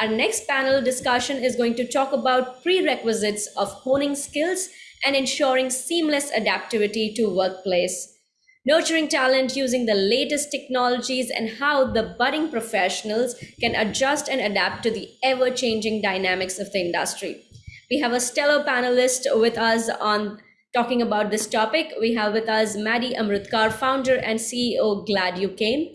Our next panel discussion is going to talk about prerequisites of honing skills and ensuring seamless adaptivity to workplace nurturing talent using the latest technologies and how the budding professionals can adjust and adapt to the ever changing dynamics of the industry. We have a stellar panelist with us on talking about this topic. We have with us Maddie Amrutkar, founder and CEO, Glad You Came,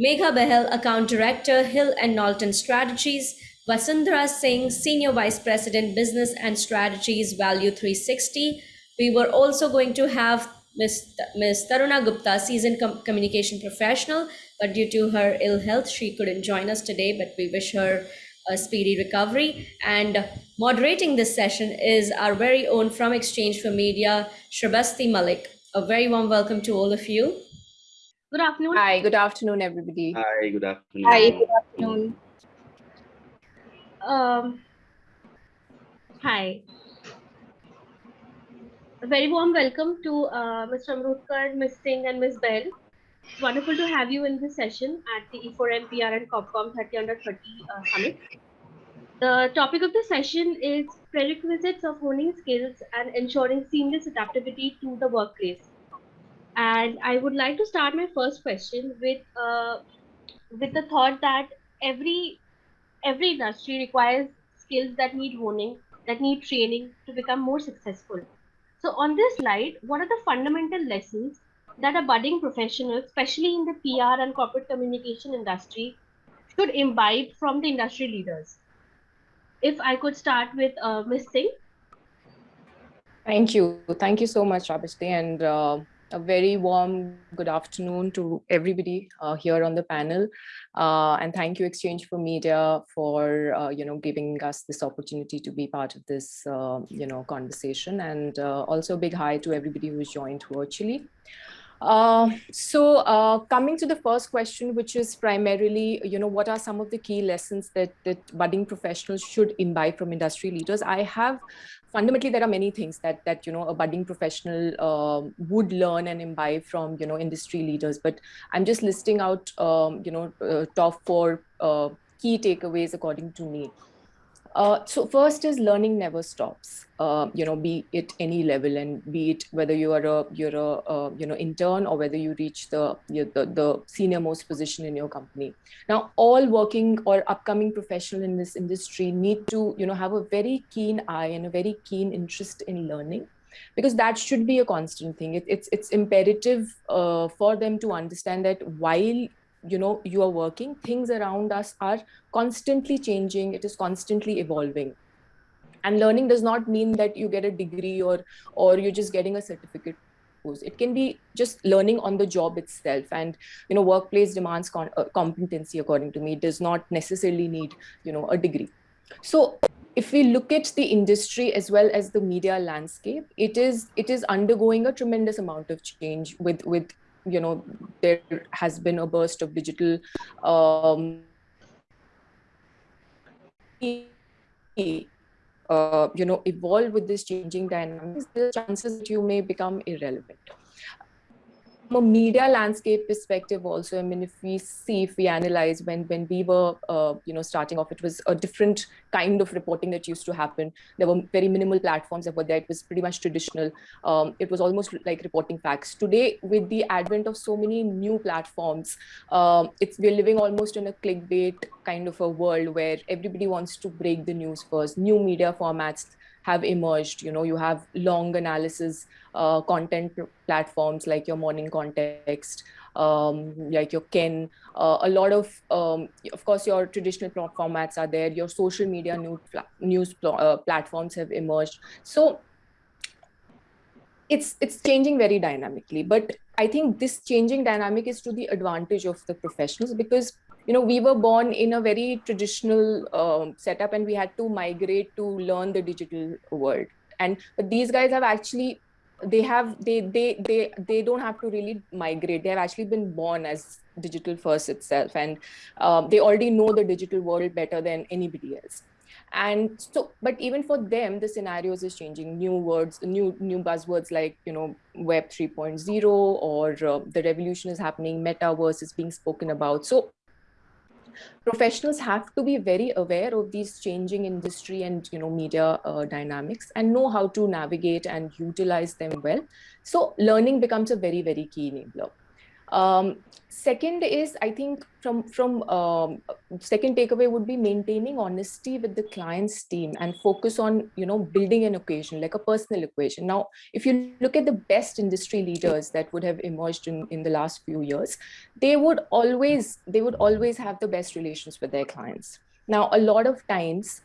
Megha Bahel, account director, Hill and Knowlton Strategies, Vasundhara Singh, senior vice president, business and strategies, Value 360. We were also going to have Ms. Ms. Taruna Gupta, seasoned com- communication professional, but due to her ill health, she couldn't join us today. But we wish her a speedy recovery. And moderating this session is our very own from Exchange for Media, Shrabasti Malik. A very warm welcome to all of you. Good afternoon. Hi, good afternoon, everybody. Hi, good afternoon. Hi, good afternoon. Um, hi. A very warm welcome to uh, Mr. Amrutkar, Ms. Singh, and Ms. Behl. It's wonderful to have you in this session at the E4MPR and COPCOM 30 under 30 uh, summit. The topic of the session is prerequisites of honing skills and ensuring seamless adaptability to the workplace. And I would like to start my first question with uh, with the thought that every every industry requires skills that need honing, that need training to become more successful. So on this slide, what are the fundamental lessons that a budding professional, especially in the PR and corporate communication industry, should imbibe from the industry leaders? If I could start with uh, Ms. Singh. Thank you. Thank you so much, Abhishek. And uh, a very warm good afternoon to everybody uh, here on the panel. Uh, and thank you Exchange for Media for, uh, you know, giving us this opportunity to be part of this, uh, you know, conversation. And uh, also a big hi to everybody who's joined virtually. Uh, so uh, coming to the first question, which is primarily, you know, what are some of the key lessons that, that budding professionals should imbibe from industry leaders? I have fundamentally there are many things that that you know a budding professional uh, would learn and imbibe from you know industry leaders. But i'm just listing out um, you know uh, top four uh, key takeaways according to me uh, so first is learning never stops. Uh, you know, be it any level, and be it whether you are a you're a uh, you know intern or whether you reach the, the the senior most position in your company. Now, all working or upcoming professional in this industry need to you know have a very keen eye and a very keen interest in learning because that should be a constant thing. It, it's it's imperative uh, for them to understand that while you know you are working things around us are constantly changing it is constantly evolving. And learning does not mean that you get a degree or or you're just getting a certificate it can be just learning on the job itself and you know workplace demands uh, competency according to me does not necessarily need you know a degree. So if we look at the industry as well as the media landscape it is it is undergoing a tremendous amount of change with with you know there has been a burst of digital um, uh, you know evolve with this changing dynamics the chances that you may become irrelevant a media landscape perspective also i mean if we see if we analyze when when we were uh, you know starting off it was a different kind of reporting that used to happen. There were very minimal platforms that were there it was pretty much traditional. Um, it was almost like reporting facts. Today with the advent of so many new platforms um, it's we're living almost in a clickbait kind of a world where everybody wants to break the news first. New media formats have emerged. You know, you have long analysis uh, content platforms like your morning context, um, like your Ken. Uh, a lot of, um, of course, your traditional formats are there. Your social media new news pl uh, platforms have emerged. So it's it's changing very dynamically. But I think this changing dynamic is to the advantage of the professionals because you know we were born in a very traditional um, setup and we had to migrate to learn the digital world. And but these guys have actually they have they they they they don't have to really migrate. They have actually been born as digital first itself and um, they already know the digital world better than anybody else and so but even for them the scenarios is changing. New words new new buzzwords like you know web 3.0 or uh, the revolution is happening metaverse is being spoken about. So professionals have to be very aware of these changing industry and you know media uh, dynamics and know how to navigate and utilize them well. So learning becomes a very very key enabler um, second is, I think from, from um, second takeaway would be maintaining honesty with the client's team and focus on, you know, building an equation, like a personal equation. Now, if you look at the best industry leaders that would have emerged in, in the last few years, they would always, they would always have the best relations with their clients. Now, a lot of times,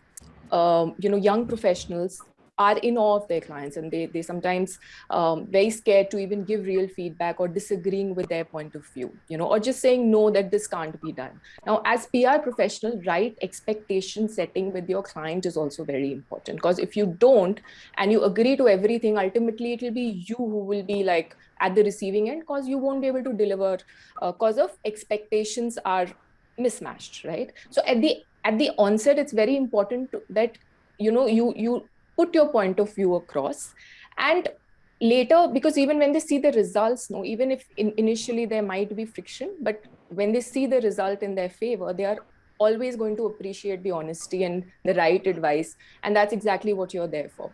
um, you know, young professionals, are in awe of their clients and they, they sometimes um, very scared to even give real feedback or disagreeing with their point of view, you know, or just saying no, that this can't be done. Now, as PR professional, right expectation setting with your client is also very important because if you don't and you agree to everything, ultimately it will be you who will be like at the receiving end because you won't be able to deliver because uh, of expectations are mismatched, right? So at the at the onset, it's very important to, that you know you you put your point of view across. And later because even when they see the results no even if in, initially there might be friction but when they see the result in their favor they are always going to appreciate the honesty and the right advice. And that's exactly what you're there for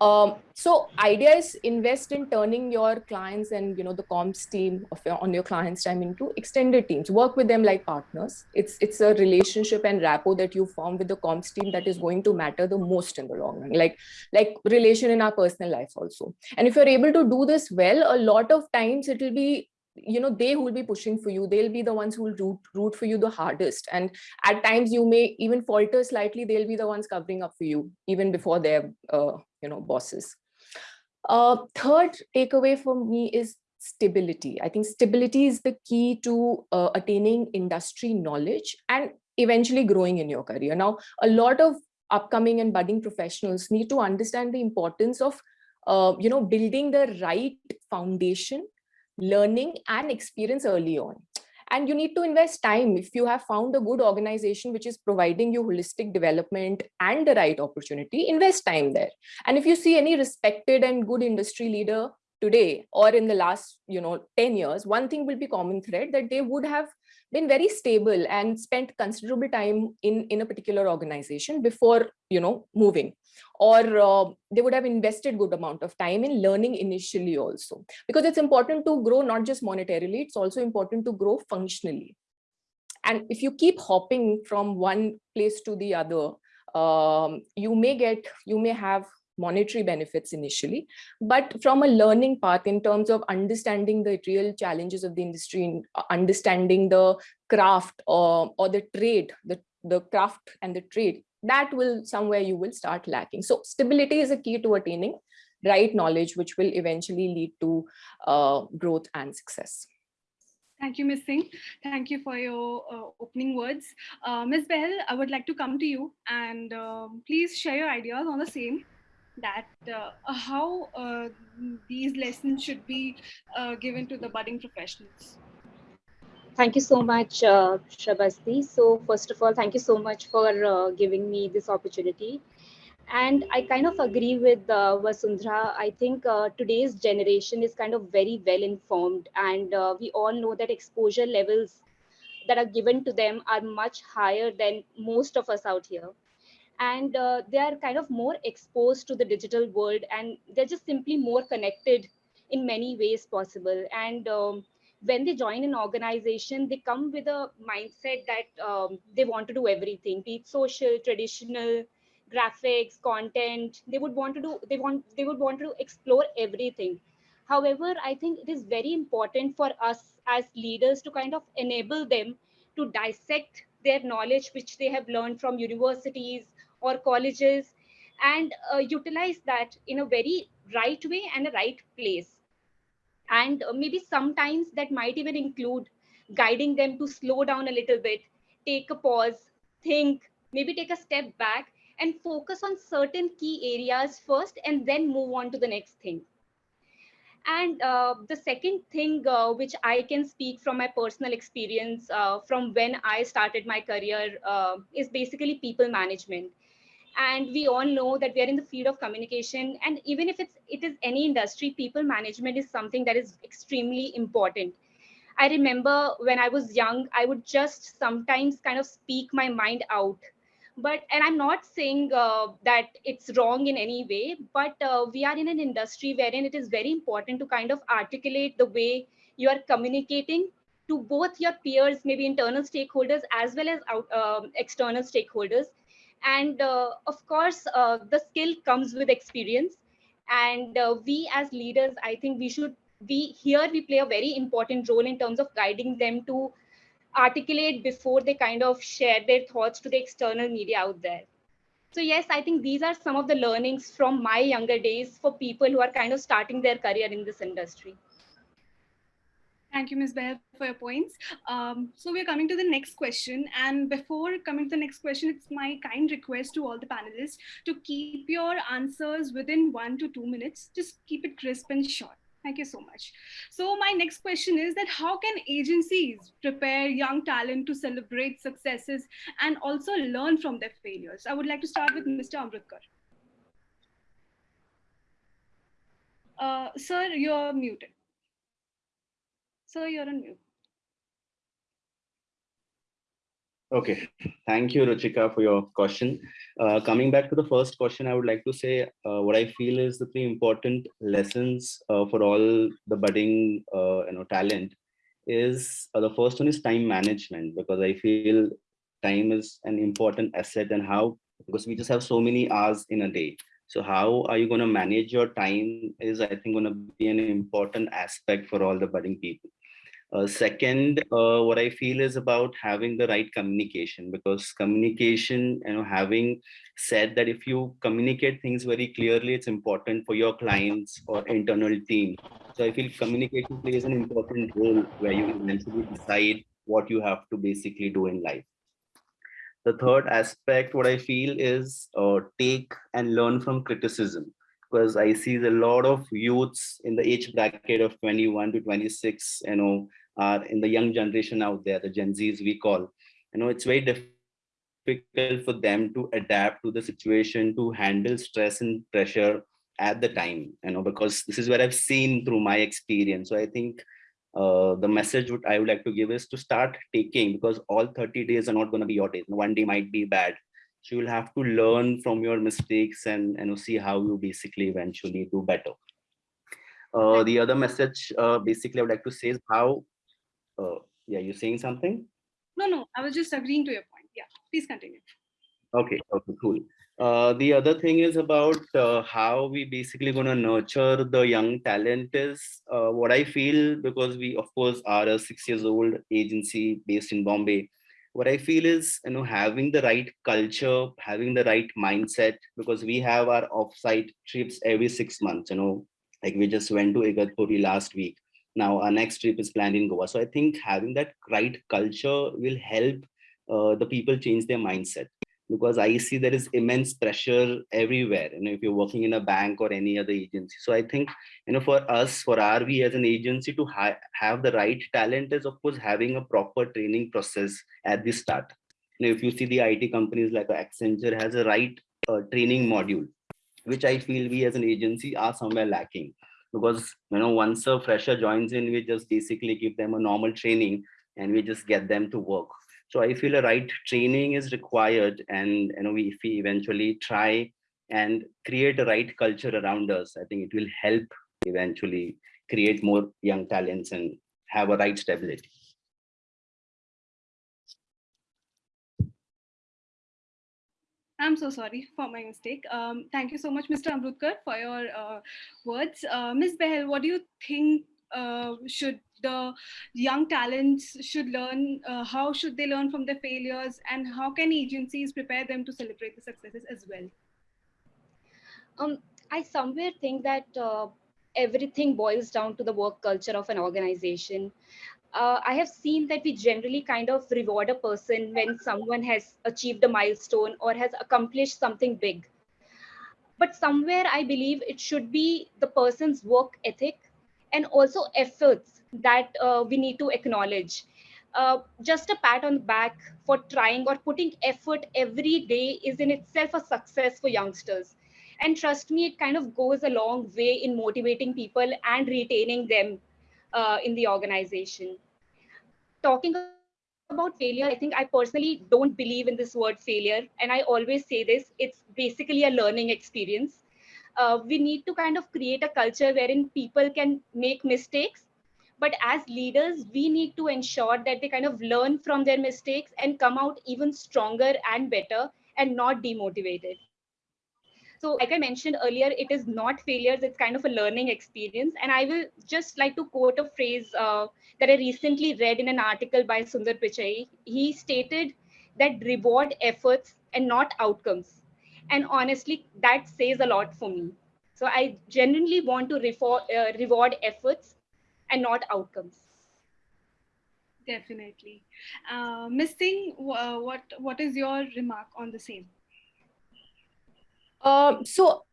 um, so idea is invest in turning your clients and you know the comms team of your, on your clients time into extended teams. Work with them like partners. It's it's a relationship and rapport that you form with the comms team that is going to matter the most in the long run. Like like relation in our personal life also. And if you're able to do this well, a lot of times it will be you know they who will be pushing for you they'll be the ones who will root, root for you the hardest and at times you may even falter slightly they'll be the ones covering up for you even before their uh, you know bosses. Uh, third takeaway for me is stability. I think stability is the key to uh, attaining industry knowledge and eventually growing in your career. Now a lot of upcoming and budding professionals need to understand the importance of uh, you know building the right foundation learning and experience early on. And you need to invest time if you have found a good organization which is providing you holistic development and the right opportunity, invest time there. And if you see any respected and good industry leader today or in the last you know 10 years one thing will be common thread that they would have been very stable and spent considerable time in in a particular organization before you know moving. Or uh, they would have invested good amount of time in learning initially also. Because it's important to grow not just monetarily it's also important to grow functionally. And if you keep hopping from one place to the other um, you may get you may have monetary benefits initially, but from a learning path in terms of understanding the real challenges of the industry, uh, understanding the craft or, or the trade, the, the craft and the trade, that will somewhere you will start lacking. So stability is a key to attaining right knowledge, which will eventually lead to uh, growth and success. Thank you, Ms. Singh. Thank you for your uh, opening words. Uh, Ms. Behl, I would like to come to you and uh, please share your ideas on the same that uh, how uh, these lessons should be uh, given to the budding professionals. Thank you so much, uh, Shrabasti. So first of all, thank you so much for uh, giving me this opportunity. And I kind of agree with uh, Vasundhara. I think uh, today's generation is kind of very well informed and we all know that exposure levels that are given to them are much higher than most of us out here and uh, they are kind of more exposed to the digital world and they're just simply more connected in many ways possible. And um, when they join an organization they come with a mindset that um, they want to do everything be it social traditional graphics content. They would want to do they want they would want to explore everything. However i think it is very important for us as leaders to kind of enable them to dissect their knowledge which they have learned from universities or colleges and uh, utilize that in a very right way and a right place. And uh, maybe sometimes that might even include guiding them to slow down a little bit take a pause think maybe take a step back and focus on certain key areas first and then move on to the next thing. And uh, the second thing uh, which i can speak from my personal experience uh, from when i started my career uh, is basically people management and we all know that we are in the field of communication and even if it's it is any industry people management is something that is extremely important I remember when I was young, I would just sometimes kind of speak my mind out. But, and I'm not saying uh, that it's wrong in any way, but uh, we are in an industry wherein it is very important to kind of articulate the way you are communicating to both your peers, maybe internal stakeholders, as well as out, um, external stakeholders. And uh, of course, uh, the skill comes with experience. And uh, we as leaders, I think we should we here we play a very important role in terms of guiding them to articulate before they kind of share their thoughts to the external media out there. So yes, I think these are some of the learnings from my younger days for people who are kind of starting their career in this industry. Thank you, Ms. Behl, for your points. Um, so we're coming to the next question. And before coming to the next question, it's my kind request to all the panelists to keep your answers within one to two minutes. Just keep it crisp and short. Thank you so much. So my next question is that how can agencies prepare young talent to celebrate successes and also learn from their failures? I would like to start with Mr. Amrutkar. Uh, sir, you're muted. Sir, you're on mute. Okay, thank you, Ruchika, for your question. Uh, coming back to the first question, I would like to say uh, what I feel is the three important lessons uh, for all the budding, uh, you know, talent is uh, the first one is time management because I feel time is an important asset and how because we just have so many hours in a day. So how are you going to manage your time is I think going to be an important aspect for all the budding people. Uh, second, uh, what I feel is about having the right communication because communication, you know, having said that if you communicate things very clearly, it's important for your clients or internal team. So I feel communication plays an important role where you eventually decide what you have to basically do in life. The third aspect, what I feel is uh, take and learn from criticism because I see a lot of youths in the age bracket of 21 to 26, you know, are in the young generation out there, the Gen Zs we call, you know, it's very difficult for them to adapt to the situation, to handle stress and pressure at the time, you know, because this is what I've seen through my experience. So I think uh, the message what I would like to give is to start taking because all 30 days are not going to be your days. One day might be bad so you'll have to learn from your mistakes and you know see how you basically eventually do better uh, the other message uh, basically i would like to say is how uh, yeah you're saying something? No no i was just agreeing to your point. Yeah please continue. Okay okay cool. Uh, the other thing is about uh, how we basically going to nurture the young talent is uh, what I feel because we of course are a six years old agency based in Bombay. What I feel is, you know, having the right culture, having the right mindset, because we have our offsite trips every six months, you know, like we just went to Igatpuri last week. Now our next trip is planned in Goa. So I think having that right culture will help uh, the people change their mindset because I see there is immense pressure everywhere. You know, if you're working in a bank or any other agency. So I think, you know, for us, for RV as an agency to ha have the right talent is of course having a proper training process at the start. You know, if you see the IT companies like Accenture has a right uh, training module, which I feel we as an agency are somewhere lacking because, you know, once a fresher joins in, we just basically give them a normal training and we just get them to work so I feel a right training is required and you know, we, if we eventually try and create a right culture around us, I think it will help eventually create more young talents and have a right stability. I'm so sorry for my mistake. Um, thank you so much, Mr. Amrutkar, for your uh, words. Uh, Ms. Behl, what do you think uh, should the young talents should learn uh, how should they learn from their failures and how can agencies prepare them to celebrate the successes as well um, i somewhere think that uh, everything boils down to the work culture of an organization uh, i have seen that we generally kind of reward a person when someone has achieved a milestone or has accomplished something big but somewhere i believe it should be the person's work ethic and also efforts that uh, we need to acknowledge. Uh, just a pat on the back for trying or putting effort every day is in itself a success for youngsters. And trust me, it kind of goes a long way in motivating people and retaining them uh, in the organization. talking about failure, I think I personally don't believe in this word failure. And I always say this, it's basically a learning experience. Uh, we need to kind of create a culture wherein people can make mistakes. But as leaders, we need to ensure that they kind of learn from their mistakes and come out even stronger and better and not demotivated. So like I mentioned earlier, it is not failures, it's kind of a learning experience. And I will just like to quote a phrase uh, that I recently read in an article by Sundar Pichai. He stated that reward efforts and not outcomes. And honestly, that says a lot for me. So I genuinely want to refor- uh, reward efforts and not outcomes. Definitely. Uh, Ms. Singh, uh, what, what is your remark on the same? Um, so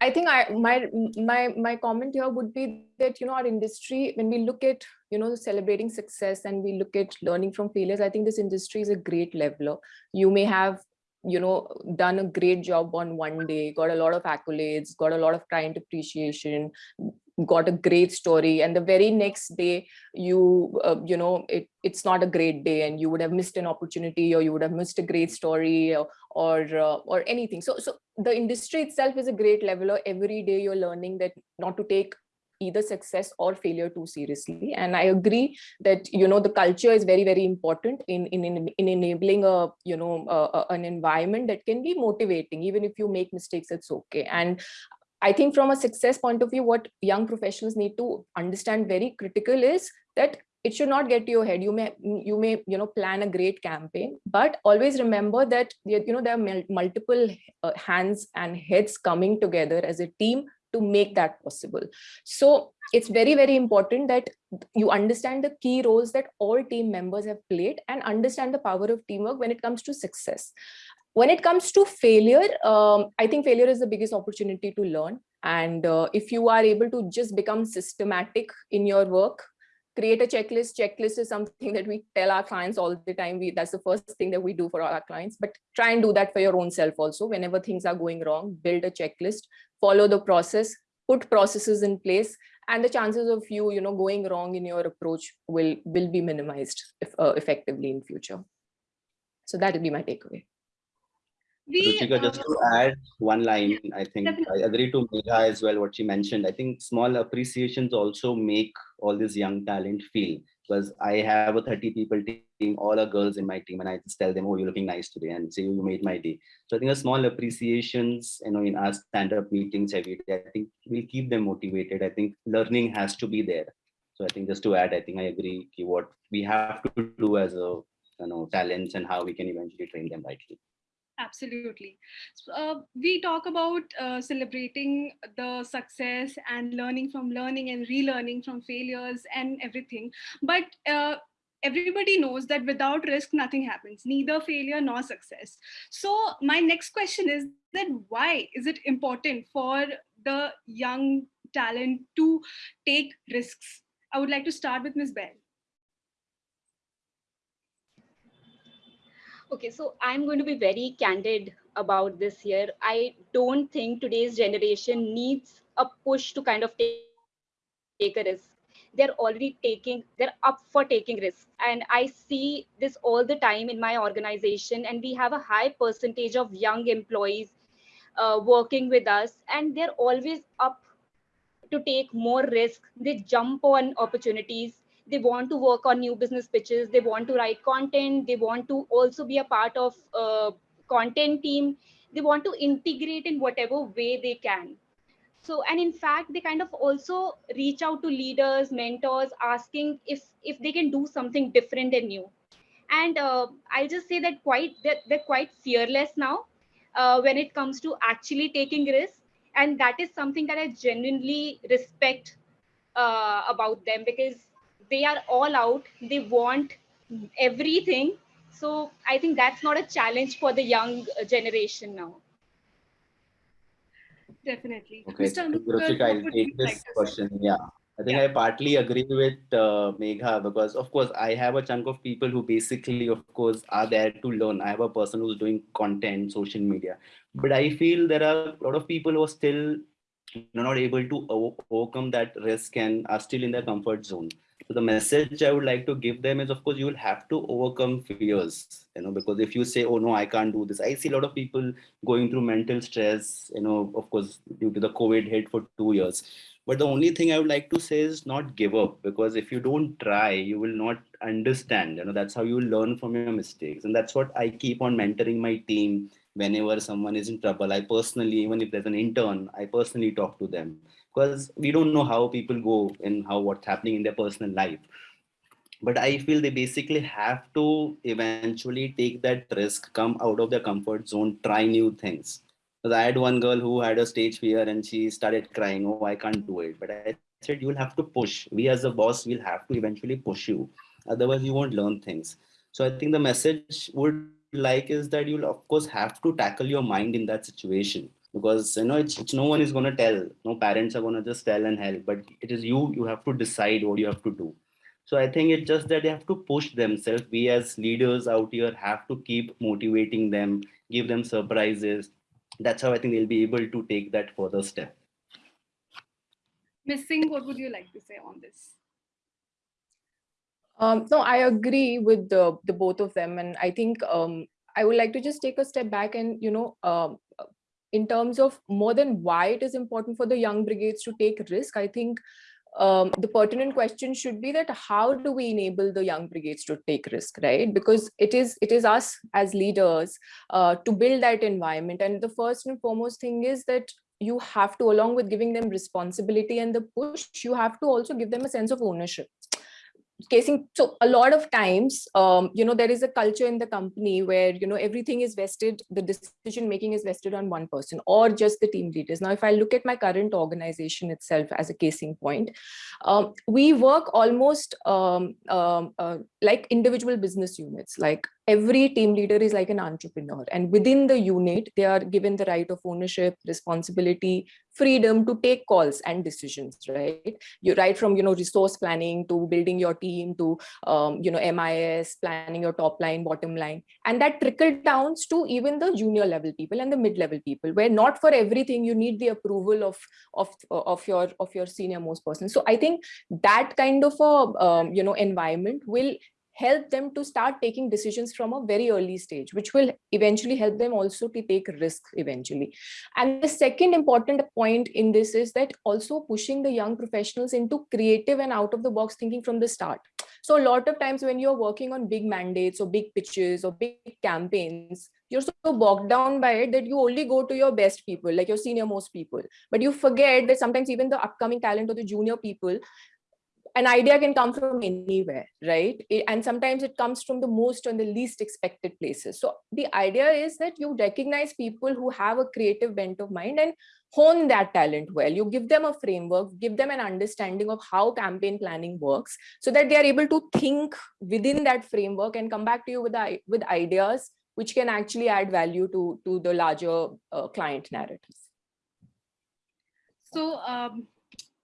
I think I my my my comment here would be that you know our industry when we look at you know celebrating success and we look at learning from failures, I think this industry is a great leveler. You may have you know done a great job on one day, got a lot of accolades, got a lot of client appreciation, got a great story, and the very next day you uh, you know it it's not a great day and you would have missed an opportunity or you would have missed a great story or or, uh, or anything. So so the industry itself is a great leveler. Every day you're learning that not to take either success or failure too seriously. And I agree that, you know, the culture is very, very important in, in, in, in enabling a, you know, a, an environment that can be motivating. Even if you make mistakes, it's okay. And I think from a success point of view, what young professionals need to understand very critical is that it should not get to your head. You may you may you know plan a great campaign but always remember that you know there are multiple uh, hands and heads coming together as a team to make that possible. So it's very very important that you understand the key roles that all team members have played and understand the power of teamwork when it comes to success when it comes to failure um, i think failure is the biggest opportunity to learn. And uh, if you are able to just become systematic in your work create a checklist. Checklist is something that we tell our clients all the time. We that's the first thing that we do for our clients. But try and do that for your own self also. Whenever things are going wrong build a checklist. Follow the process. Put processes in place. And the chances of you you know going wrong in your approach will will be minimized if, uh, effectively in future. So that would be my takeaway we, Ruchika, uh, just to add one line, I think definitely. I agree to Megha as well, what she mentioned. I think small appreciations also make all this young talent feel because I have a 30 people team, all are girls in my team, and I just tell them, oh, you're looking nice today, and say, you made my day. So I think a small appreciations, you know, in our stand-up meetings every day, I think will keep them motivated. I think learning has to be there. So I think just to add, I think I agree what we have to do as a, you know, talents and how we can eventually train them rightly. Absolutely. So, uh, we talk about uh, celebrating the success and learning from learning and relearning from failures and everything. But uh, everybody knows that without risk, nothing happens, neither failure nor success. So my next question is that why is it important for the young talent to take risks? I would like to start with Ms. Behl. Okay, so I'm going to be very candid about this here. I don't think today's generation needs a push to kind of take, take a risk. They're already taking, they're up for taking risks. And I see this all the time in my organization. And we have a high percentage of young employees uh, working with us, and they're always up to take more risk. They jump on opportunities they want to work on new business pitches they want to write content they want to also be a part of a content team. They want to integrate in whatever way they can. So and in fact they kind of also reach out to leaders mentors asking if if they can do something different and new. And uh, i'll just say that quite they're, they're quite fearless now uh, when it comes to actually taking risks. And that is something that i genuinely respect uh, about them because they are all out. They want everything. So i think that's not a challenge for the young generation now. Definitely. Okay Ruchika, i'll take this like question yeah. I think yeah. I partly agree with uh, Megha because, of course, I have a chunk of people who basically, of course, are there to learn. I have a person who's doing content, social media, but I feel there are a lot of people who are still not able to overcome that risk and are still in their comfort zone So the message I would like to give them is, of course, you will have to overcome fears, you know, because if you say, oh no, I can't do this. I see a lot of people going through mental stress, you know, of course, due to the COVID hit for two years. But the only thing I would like to say is not give up, because if you don't try, you will not understand. You know, that's how you learn from your mistakes. And that's what I keep on mentoring my team whenever someone is in trouble. I personally, even if there's an intern, I personally talk to them because we don't know how people go and how what's happening in their personal life. But i feel they basically have to eventually take that risk come out of their comfort zone try new things. Because i had one girl who had a stage fear and she started crying oh i can't do it. But i said you'll have to push. We as a boss will have to eventually push you. Otherwise you won't learn things. So i think the message would like is that you'll of course have to tackle your mind in that situation because you know it's, it's no one is going to tell no parents are going to just tell and help but it is you you have to decide what you have to do so i think it's just that they have to push themselves we as leaders out here have to keep motivating them give them surprises that's how i think they'll be able to take that further step Ms. Singh, what would you like to say on this? Um, no, I agree with the, the both of them. And I think um, I would like to just take a step back and, you know, um, in terms of more than why it is important for the young brigades to take risk, I think um, the pertinent question should be that how do we enable the young brigades to take risk, right? Because it is it is us as leaders uh, to build that environment. And the first and foremost thing is that you have to, along with giving them responsibility and the push, you have to also give them a sense of ownership casing so a lot of times um, you know there is a culture in the company where you know everything is vested the decision making is vested on one person or just the team leaders. Now if i look at my current organization itself as a casing point um, we work almost um, um uh, like individual business units like every team leader is like an entrepreneur. And within the unit they are given the right of ownership responsibility freedom to take calls and decisions right? You right from you know resource planning to building your team to um, you know mis planning your top line bottom line. And that trickle downs to even the junior level people and the mid level people where not for everything you need the approval of of of your of your senior most person. So i think that kind of a um, you know environment will help them to start taking decisions from a very early stage, which will eventually help them also to take risks eventually. And the second important point in this is that also pushing the young professionals into creative and out of the box thinking from the start. So a lot of times when you're working on big mandates or big pitches or big campaigns, you're so bogged down by it that you only go to your best people, like your senior most people. But you forget that sometimes even the upcoming talent or the junior people an idea can come from anywhere, right? It, and sometimes it comes from the most and the least expected places. So the idea is that you recognize people who have a creative bent of mind and hone that talent well. You give them a framework, give them an understanding of how campaign planning works so that they are able to think within that framework and come back to you with, with ideas which can actually add value to, to the larger uh, client narratives. So um,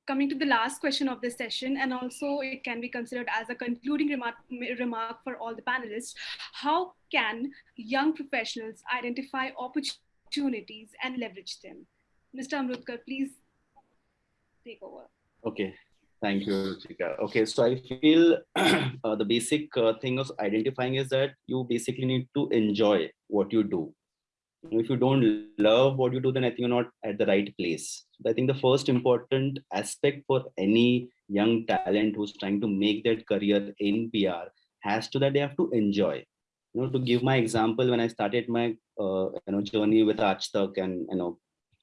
coming to the last question of this session, and also it can be considered as a concluding remark, remark for all the panelists, how can young professionals identify opportunities and leverage them? Mr. Amrutkar, please take over. Okay, thank you, Ruchika. Okay, so I feel uh, the basic uh, thing of identifying is that you basically need to enjoy what you do if you don't love what you do then i think you're not at the right place. I think the first important aspect for any young talent who's trying to make their career in pr has to that they have to enjoy. You know to give my example when i started my uh, you know journey with Aaj Tak and you know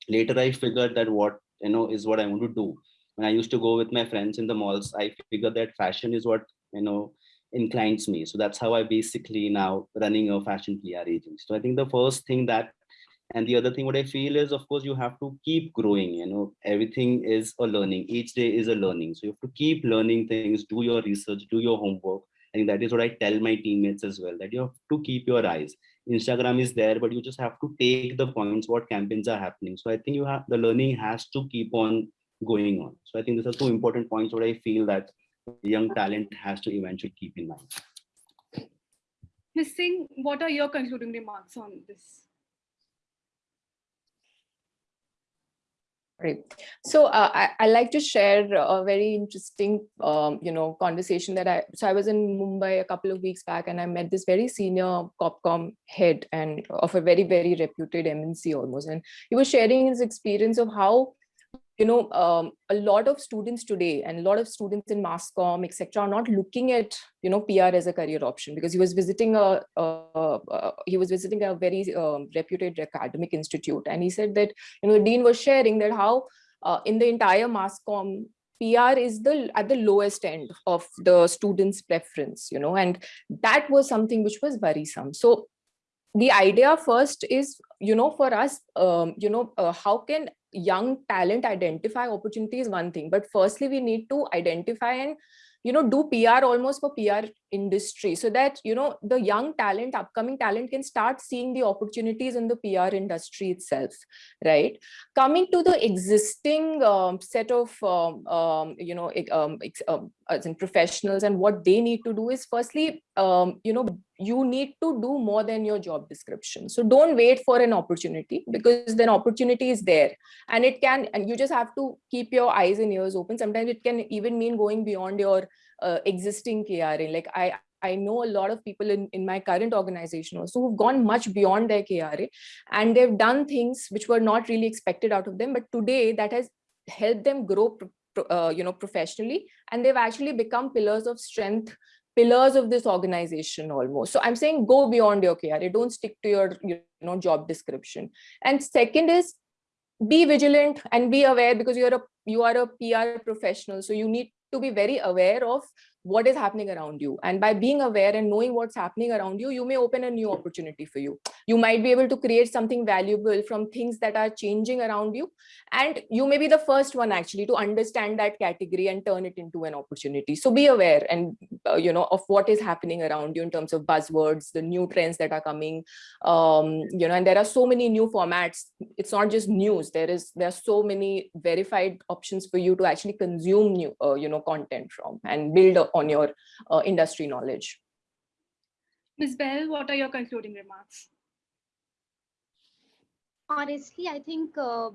later i figured that what you know is what i want to do. When i used to go with my friends in the malls i figured that fashion is what you know inclines me. So that's how I basically now running a fashion PR agency. So I think the first thing that and the other thing what I feel is of course you have to keep growing, you know, everything is a learning. Each day is a learning. So you have to keep learning things, do your research, do your homework. I think that is what I tell my teammates as well, that you have to keep your eyes. Instagram is there, but you just have to take the points, what campaigns are happening. So I think you have the learning has to keep on going on. So I think these are two important points what I feel that young talent has to eventually keep in mind. Ms. Singh, what are your concluding remarks on this? Great. So uh, I, I like to share a very interesting, um, you know, conversation that I, so I was in Mumbai a couple of weeks back and I met this very senior COPCOM head and of a very, very reputed MNC almost. And he was sharing his experience of how, you know, um, a lot of students today and a lot of students in mass com, etc., are not looking at, you know, PR as a career option because he was visiting a, he was visiting a very um, reputed academic institute. And he said that, you know, the dean was sharing that how uh, in the entire mass com, PR is the at the lowest end of the students' preference, you know, and that was something which was worrisome. So the idea first is, you know, for us, um, you know, uh, how can young talent identify opportunity is one thing, but firstly, we need to identify and, you know, do PR almost for PR industry so that, you know, the young talent, upcoming talent can start seeing the opportunities in the PR industry itself, right? Coming to the existing um, set of, um, um, you know, um, um, as in professionals and what they need to do is firstly, um, you know, you need to do more than your job description. So don't wait for an opportunity because then opportunity is there and it can, and you just have to keep your eyes and ears open. Sometimes it can even mean going beyond your uh, existing KRA. Like I, I know a lot of people in, in my current organization also who've gone much beyond their KRA and they've done things which were not really expected out of them. But today that has helped them grow uh, you know, professionally, and they've actually become pillars of strength, pillars of this organization almost. So I'm saying go beyond your KRA, don't stick to your you know job description. And second is be vigilant and be aware because you're a you are a PR professional, so you need to be very aware of what is happening around you. And by being aware and knowing what's happening around you, you may open a new opportunity for you. You might be able to create something valuable from things that are changing around you. And you may be the first one actually to understand that category and turn it into an opportunity. So be aware and, uh, you know, of what is happening around you in terms of buzzwords, the new trends that are coming, um, you know, and there are so many new formats. It's not just news. There is, there are so many verified options for you to actually consume new, uh, you know, content from and build on your uh, industry knowledge. Ms. Behl, what are your concluding remarks? Honestly, I think uh,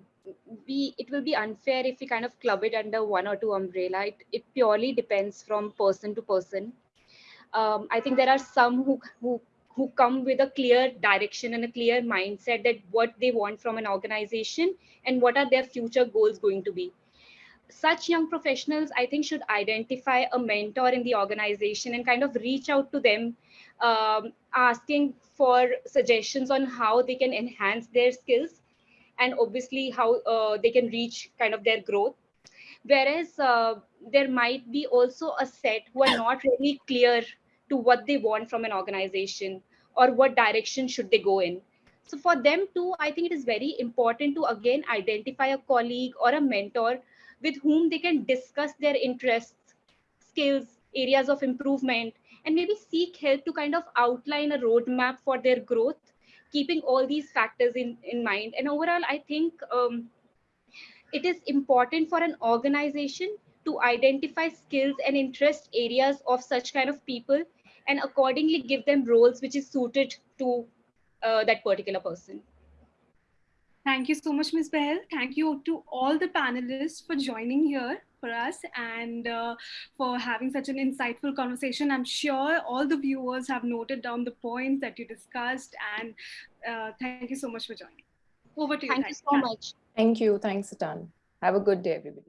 we it will be unfair if we kind of club it under one or two umbrella. It, it purely depends from person to person. Um, I think there are some who, who who come with a clear direction and a clear mindset that what they want from an organization and what are their future goals going to be such young professionals, I think, should identify a mentor in the organization and kind of reach out to them, um, asking for suggestions on how they can enhance their skills and obviously how uh, they can reach kind of their growth. Whereas uh, there might be also a set who are not really clear to what they want from an organization or what direction should they go in. So for them too, I think it is very important to again identify a colleague or a mentor with whom they can discuss their interests, skills, areas of improvement, and maybe seek help to kind of outline a roadmap for their growth, keeping all these factors in, in mind. And overall, I think um, it is important for an organization to identify skills and interest areas of such kind of people and accordingly give them roles which is suited to uh, that particular person. Thank you so much, Ms. Behl. Thank you to all the panelists for joining here for us and uh, for having such an insightful conversation. I'm sure all the viewers have noted down the points that you discussed and uh, thank you so much for joining. Over to you. Thank you so much. Thank you. Thanks a ton. Have a good day, everybody.